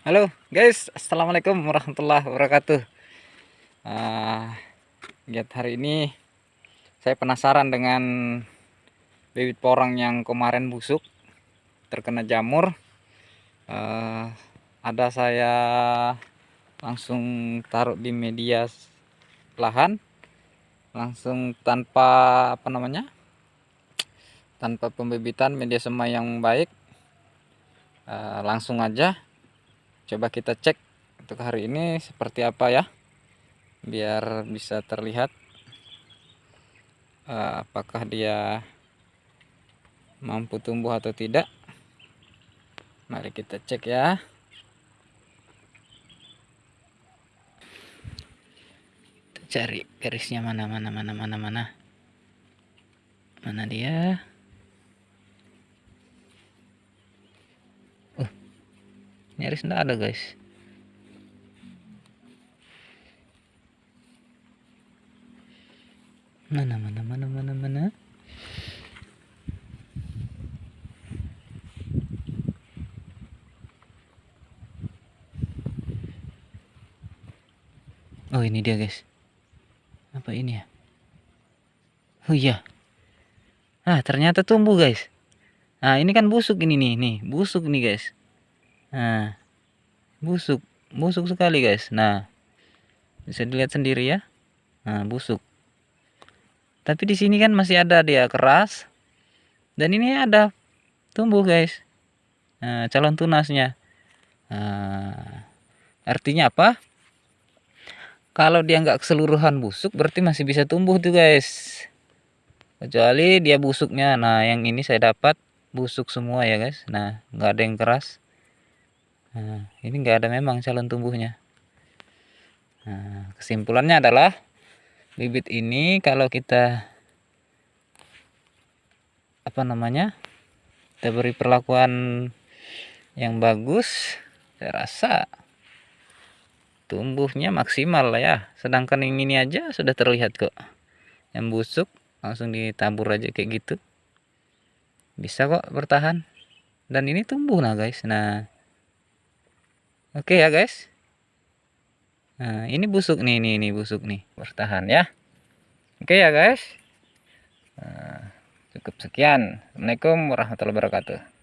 Halo guys, Assalamualaikum warahmatullahi wabarakatuh. Uh, hari ini Saya penasaran dengan Bibit porang yang kemarin busuk Terkena jamur. Uh, Ada saya Langsung taruh di media lahan. Langsung tanpa Apa namanya Tanpa pembibitan media semai yang baik. Uh, Langsung aja coba kita cek untuk hari ini seperti apa ya biar bisa terlihat uh, apakah dia mampu tumbuh atau tidak. Mari kita cek ya. Cari garisnya mana mana mana mana mana. Mana dia nyaris tidak ada guys. Mana mana mana mana mana? Oh ini dia guys. Apa ini ya? Oh iya. Ah ternyata tumbuh guys. Nah ini kan busuk ini nih nih. Busuk nih guys Nah, busuk, busuk sekali guys. Nah, bisa dilihat sendiri ya. Nah, busuk. Tapi di sini kan masih ada dia keras. Dan ini ada tumbuh guys. Nah, calon tunasnya. Nah, artinya apa? Kalau dia nggak keseluruhan busuk, berarti masih bisa tumbuh tuh guys. Kecuali dia busuknya. Nah, yang ini saya dapat busuk semua ya guys. Nah, nggak ada yang keras. Nah, ini enggak ada memang calon tumbuhnya. Nah, kesimpulannya adalah bibit ini kalau kita apa namanya kita beri perlakuan yang bagus, saya rasa tumbuhnya maksimal lah ya. Sedangkan yang ini aja sudah terlihat kok. Yang busuk langsung ditabur aja kayak gitu. Bisa kok bertahan. Dan ini tumbuh nah guys. Nah, oke ya guys. Nah ini busuk nih ini ini busuk nih. Bertahan ya. Oke ya guys. Nah, cukup sekian. Assalamualaikum warahmatullahi wabarakatuh